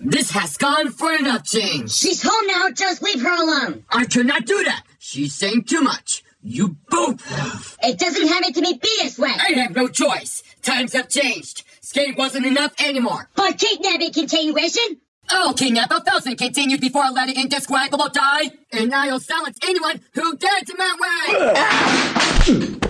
This has gone for enough, change. She's home now, just leave her alone. I cannot do that. She's saying too much. You both have. It doesn't have to to be this way. I have no choice. Times have changed. Skate wasn't enough anymore. But kidnapping continuation? Oh, I'll kidnap a thousand continued before letting indescribable die. And I'll silence anyone who dares to my way. Ah!